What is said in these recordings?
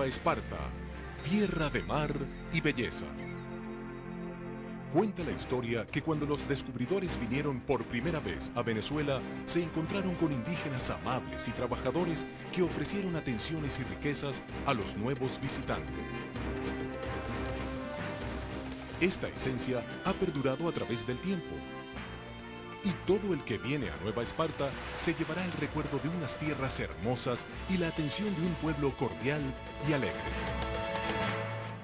Esparta, tierra de mar y belleza. Cuenta la historia que cuando los descubridores vinieron por primera vez a Venezuela, se encontraron con indígenas amables y trabajadores que ofrecieron atenciones y riquezas a los nuevos visitantes. Esta esencia ha perdurado a través del tiempo. Y todo el que viene a Nueva Esparta se llevará el recuerdo de unas tierras hermosas y la atención de un pueblo cordial y alegre.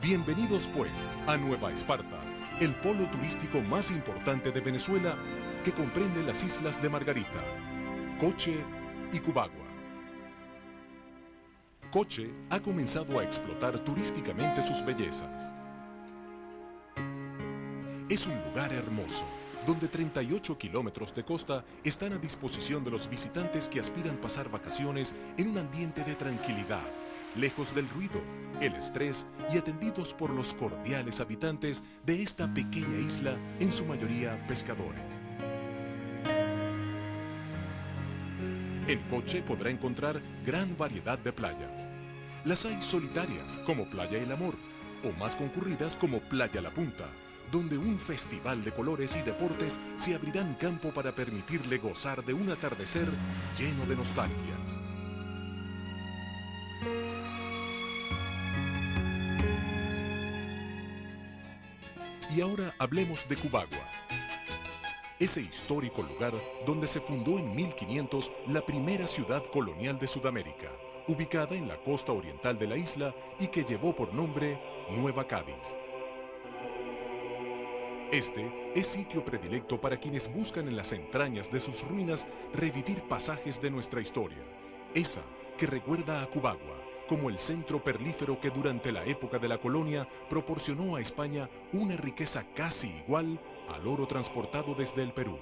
Bienvenidos pues a Nueva Esparta, el polo turístico más importante de Venezuela que comprende las islas de Margarita, Coche y Cubagua. Coche ha comenzado a explotar turísticamente sus bellezas. Es un lugar hermoso, donde 38 kilómetros de costa están a disposición de los visitantes que aspiran pasar vacaciones en un ambiente de tranquilidad, lejos del ruido, el estrés y atendidos por los cordiales habitantes de esta pequeña isla, en su mayoría pescadores. En Coche podrá encontrar gran variedad de playas. Las hay solitarias, como Playa El Amor, o más concurridas como Playa La Punta, donde un festival de colores y deportes se abrirán campo para permitirle gozar de un atardecer lleno de nostalgias. Y ahora hablemos de Cubagua, ese histórico lugar donde se fundó en 1500 la primera ciudad colonial de Sudamérica, ubicada en la costa oriental de la isla y que llevó por nombre Nueva Cádiz. Este es sitio predilecto para quienes buscan en las entrañas de sus ruinas revivir pasajes de nuestra historia, esa que recuerda a Cubagua como el centro perlífero que durante la época de la colonia proporcionó a España una riqueza casi igual al oro transportado desde el Perú.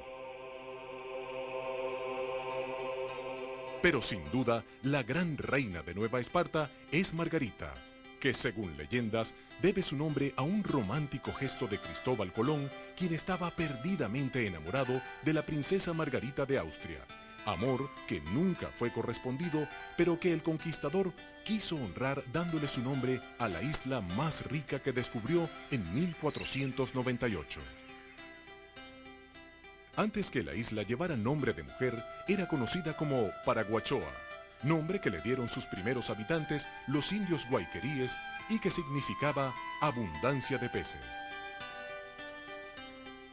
Pero sin duda, la gran reina de Nueva Esparta es Margarita, que según leyendas debe su nombre a un romántico gesto de Cristóbal Colón, quien estaba perdidamente enamorado de la princesa Margarita de Austria, amor que nunca fue correspondido, pero que el conquistador quiso honrar dándole su nombre a la isla más rica que descubrió en 1498. Antes que la isla llevara nombre de mujer, era conocida como Paraguachoa, nombre que le dieron sus primeros habitantes, los indios guayqueríes, y que significaba abundancia de peces.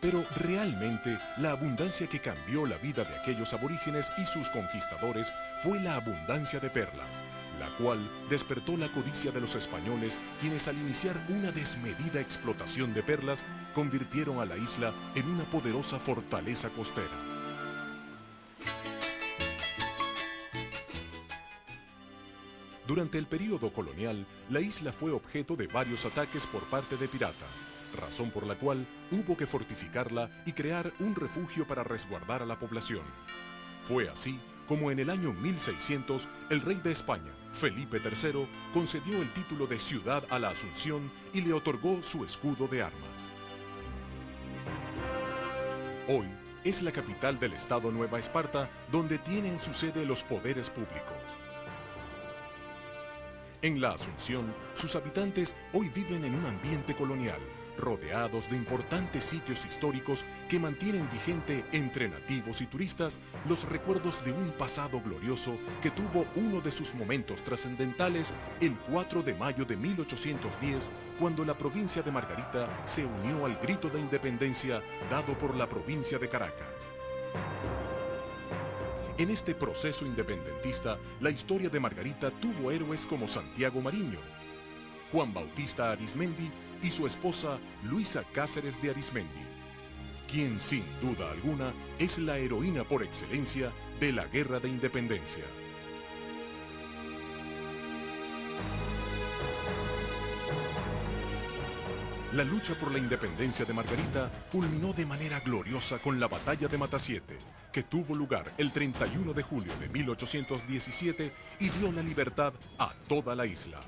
Pero realmente la abundancia que cambió la vida de aquellos aborígenes y sus conquistadores fue la abundancia de perlas, la cual despertó la codicia de los españoles, quienes al iniciar una desmedida explotación de perlas, convirtieron a la isla en una poderosa fortaleza costera. Durante el período colonial, la isla fue objeto de varios ataques por parte de piratas, razón por la cual hubo que fortificarla y crear un refugio para resguardar a la población. Fue así como en el año 1600 el rey de España, Felipe III, concedió el título de ciudad a la Asunción y le otorgó su escudo de armas. Hoy es la capital del estado Nueva Esparta donde tienen su sede los poderes públicos. En la Asunción, sus habitantes hoy viven en un ambiente colonial, rodeados de importantes sitios históricos que mantienen vigente entre nativos y turistas los recuerdos de un pasado glorioso que tuvo uno de sus momentos trascendentales el 4 de mayo de 1810, cuando la provincia de Margarita se unió al grito de independencia dado por la provincia de Caracas. En este proceso independentista, la historia de Margarita tuvo héroes como Santiago Mariño, Juan Bautista Arismendi y su esposa Luisa Cáceres de Arismendi, quien sin duda alguna es la heroína por excelencia de la Guerra de Independencia. La lucha por la independencia de Margarita culminó de manera gloriosa con la Batalla de Matasiete, que tuvo lugar el 31 de julio de 1817 y dio la libertad a toda la isla.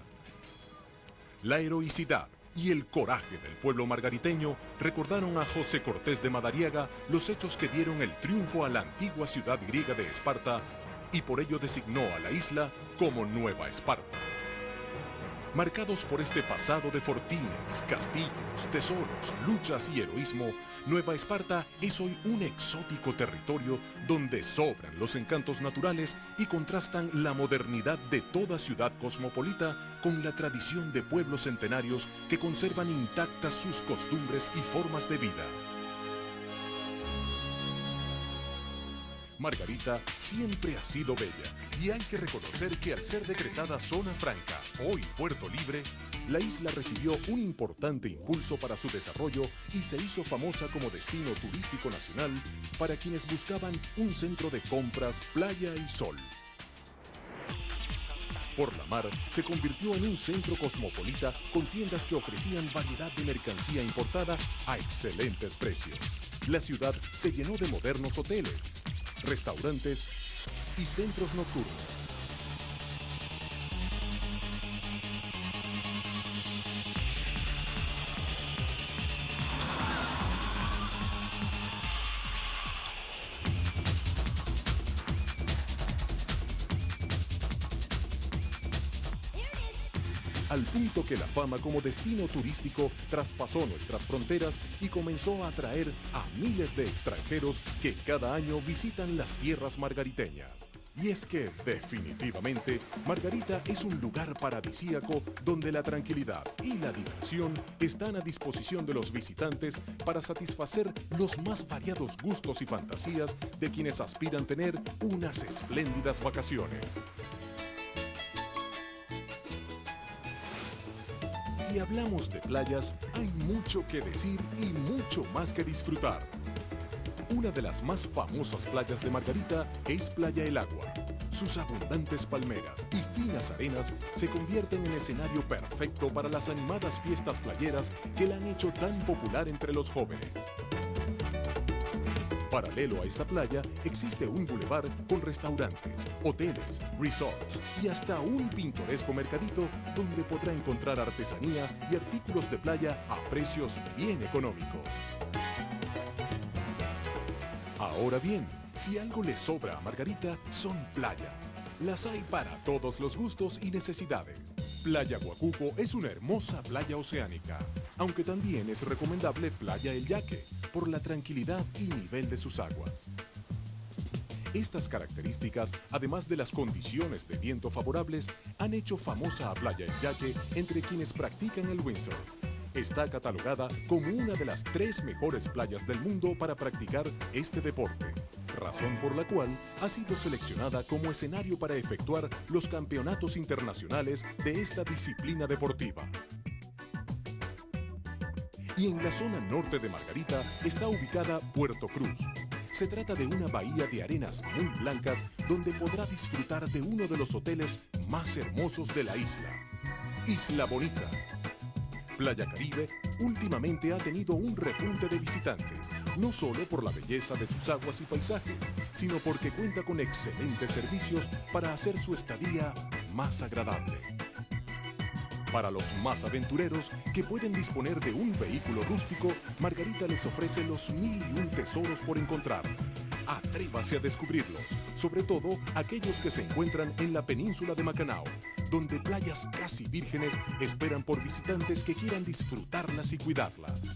La heroicidad y el coraje del pueblo margariteño recordaron a José Cortés de Madariaga los hechos que dieron el triunfo a la antigua ciudad griega de Esparta y por ello designó a la isla como Nueva Esparta. Marcados por este pasado de fortines, castillos, tesoros, luchas y heroísmo, Nueva Esparta es hoy un exótico territorio donde sobran los encantos naturales y contrastan la modernidad de toda ciudad cosmopolita con la tradición de pueblos centenarios que conservan intactas sus costumbres y formas de vida. Margarita siempre ha sido bella y hay que reconocer que al ser decretada zona franca, hoy Puerto Libre, la isla recibió un importante impulso para su desarrollo y se hizo famosa como destino turístico nacional para quienes buscaban un centro de compras, playa y sol. Por la mar, se convirtió en un centro cosmopolita con tiendas que ofrecían variedad de mercancía importada a excelentes precios. La ciudad se llenó de modernos hoteles, restaurantes y centros nocturnos. Que la fama como destino turístico traspasó nuestras fronteras y comenzó a atraer a miles de extranjeros que cada año visitan las tierras margariteñas. Y es que, definitivamente, Margarita es un lugar paradisíaco donde la tranquilidad y la diversión están a disposición de los visitantes para satisfacer los más variados gustos y fantasías de quienes aspiran tener unas espléndidas vacaciones. Si hablamos de playas, hay mucho que decir y mucho más que disfrutar. Una de las más famosas playas de Margarita es Playa El Agua. Sus abundantes palmeras y finas arenas se convierten en escenario perfecto para las animadas fiestas playeras que la han hecho tan popular entre los jóvenes. Paralelo a esta playa existe un bulevar con restaurantes, hoteles, resorts y hasta un pintoresco mercadito donde podrá encontrar artesanía y artículos de playa a precios bien económicos. Ahora bien, si algo le sobra a Margarita, son playas. Las hay para todos los gustos y necesidades. Playa Guacuco es una hermosa playa oceánica, aunque también es recomendable Playa El Yaque, por la tranquilidad y nivel de sus aguas. Estas características, además de las condiciones de viento favorables, han hecho famosa a Playa El Yaque entre quienes practican el windsurf. Está catalogada como una de las tres mejores playas del mundo para practicar este deporte razón por la cual ha sido seleccionada como escenario para efectuar los campeonatos internacionales de esta disciplina deportiva. Y en la zona norte de Margarita está ubicada Puerto Cruz. Se trata de una bahía de arenas muy blancas donde podrá disfrutar de uno de los hoteles más hermosos de la isla. Isla Bonita, Playa Caribe últimamente ha tenido un repunte de visitantes, no solo por la belleza de sus aguas y paisajes, sino porque cuenta con excelentes servicios para hacer su estadía más agradable. Para los más aventureros que pueden disponer de un vehículo rústico, Margarita les ofrece los mil y un tesoros por encontrar. Atrévase a descubrirlos, sobre todo aquellos que se encuentran en la península de Macanao, donde playas casi vírgenes esperan por visitantes que quieran disfrutarlas y cuidarlas.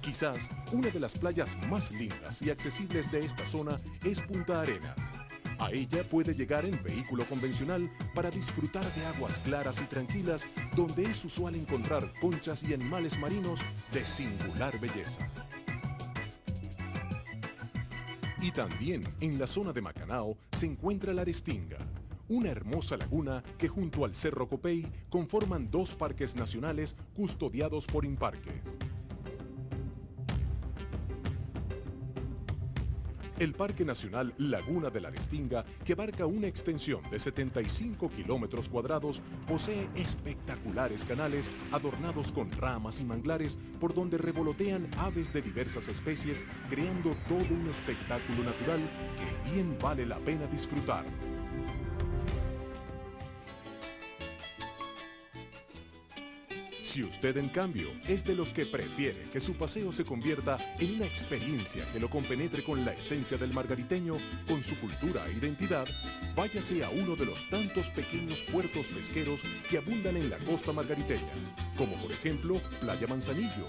Quizás una de las playas más lindas y accesibles de esta zona es Punta Arenas. A ella puede llegar en vehículo convencional para disfrutar de aguas claras y tranquilas donde es usual encontrar conchas y animales marinos de singular belleza. Y también en la zona de Macanao se encuentra la Arestinga, una hermosa laguna que junto al Cerro Copey conforman dos parques nacionales custodiados por Imparques. El Parque Nacional Laguna de la Arestinga, que abarca una extensión de 75 kilómetros cuadrados, posee espectaculares canales adornados con ramas y manglares por donde revolotean aves de diversas especies, creando todo un espectáculo natural que bien vale la pena disfrutar. Si usted en cambio es de los que prefiere que su paseo se convierta en una experiencia que lo compenetre con la esencia del margariteño, con su cultura e identidad, váyase a uno de los tantos pequeños puertos pesqueros que abundan en la costa margariteña, como por ejemplo Playa Manzanillo,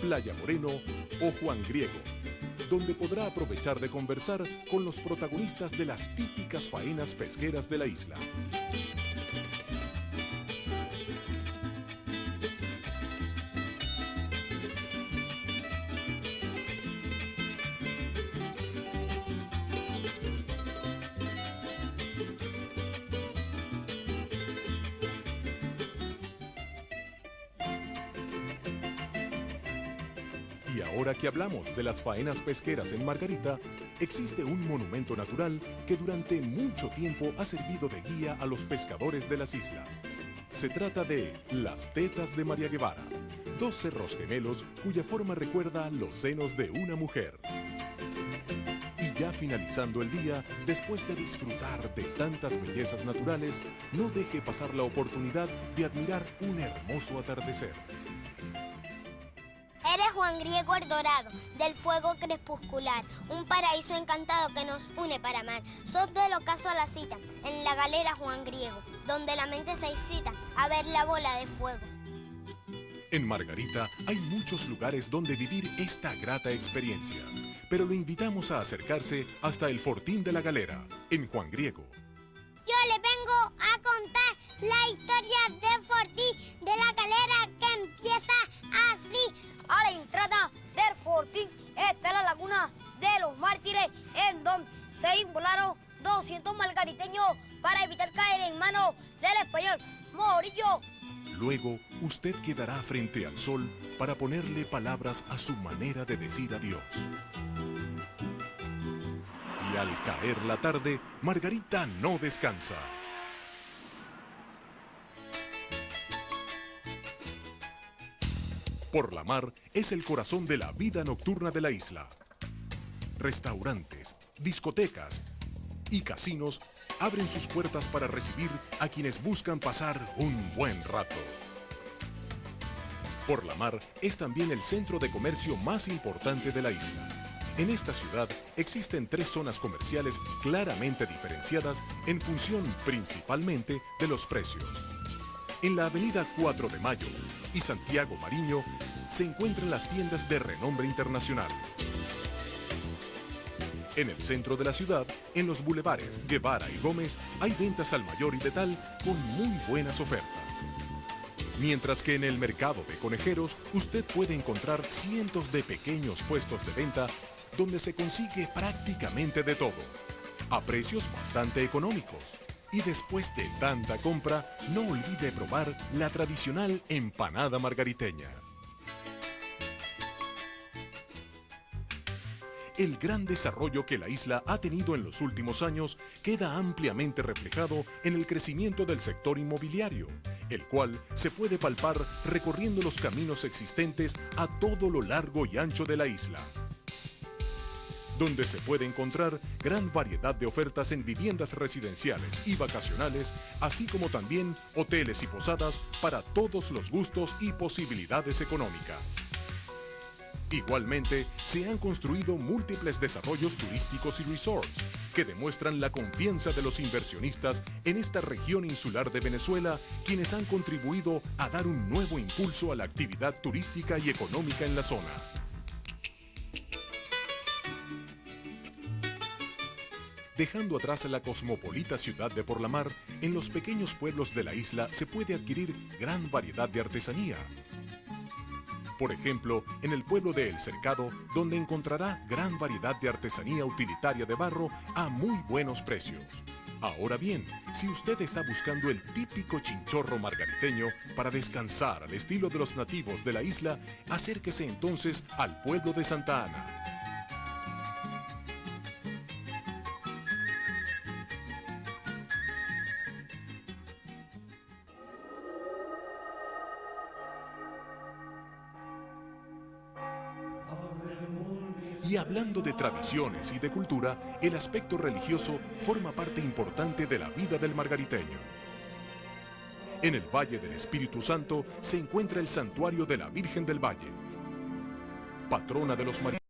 Playa Moreno o Juan Griego, donde podrá aprovechar de conversar con los protagonistas de las típicas faenas pesqueras de la isla. Y ahora que hablamos de las faenas pesqueras en Margarita, existe un monumento natural que durante mucho tiempo ha servido de guía a los pescadores de las islas. Se trata de las Tetas de María Guevara, dos cerros gemelos cuya forma recuerda los senos de una mujer. Y ya finalizando el día, después de disfrutar de tantas bellezas naturales, no deje pasar la oportunidad de admirar un hermoso atardecer. Eres Juan Griego el Dorado, del fuego crepuscular, un paraíso encantado que nos une para amar. Sos del ocaso a la cita, en la galera Juan Griego, donde la mente se excita a ver la bola de fuego. En Margarita hay muchos lugares donde vivir esta grata experiencia, pero lo invitamos a acercarse hasta el Fortín de la Galera, en Juan Griego. Yo le vengo a contar la historia de Fortín de la Galera Luego, usted quedará frente al sol para ponerle palabras a su manera de decir adiós. Y al caer la tarde, Margarita no descansa. Por la mar es el corazón de la vida nocturna de la isla. Restaurantes, discotecas y casinos abren sus puertas para recibir a quienes buscan pasar un buen rato. Por la mar es también el centro de comercio más importante de la isla. En esta ciudad existen tres zonas comerciales claramente diferenciadas en función principalmente de los precios. En la avenida 4 de Mayo y Santiago Mariño se encuentran las tiendas de renombre internacional. En el centro de la ciudad, en los bulevares Guevara y Gómez, hay ventas al mayor y de tal con muy buenas ofertas. Mientras que en el mercado de conejeros, usted puede encontrar cientos de pequeños puestos de venta donde se consigue prácticamente de todo, a precios bastante económicos. Y después de tanta compra, no olvide probar la tradicional empanada margariteña. El gran desarrollo que la isla ha tenido en los últimos años queda ampliamente reflejado en el crecimiento del sector inmobiliario, el cual se puede palpar recorriendo los caminos existentes a todo lo largo y ancho de la isla donde se puede encontrar gran variedad de ofertas en viviendas residenciales y vacacionales, así como también hoteles y posadas para todos los gustos y posibilidades económicas. Igualmente, se han construido múltiples desarrollos turísticos y resorts que demuestran la confianza de los inversionistas en esta región insular de Venezuela, quienes han contribuido a dar un nuevo impulso a la actividad turística y económica en la zona. Dejando atrás la cosmopolita ciudad de Por la Mar, en los pequeños pueblos de la isla se puede adquirir gran variedad de artesanía. Por ejemplo, en el pueblo de El Cercado, donde encontrará gran variedad de artesanía utilitaria de barro a muy buenos precios. Ahora bien, si usted está buscando el típico chinchorro margariteño para descansar al estilo de los nativos de la isla, acérquese entonces al pueblo de Santa Ana. Y hablando de tradiciones y de cultura, el aspecto religioso forma parte importante de la vida del margariteño. En el Valle del Espíritu Santo se encuentra el Santuario de la Virgen del Valle, patrona de los mariscos.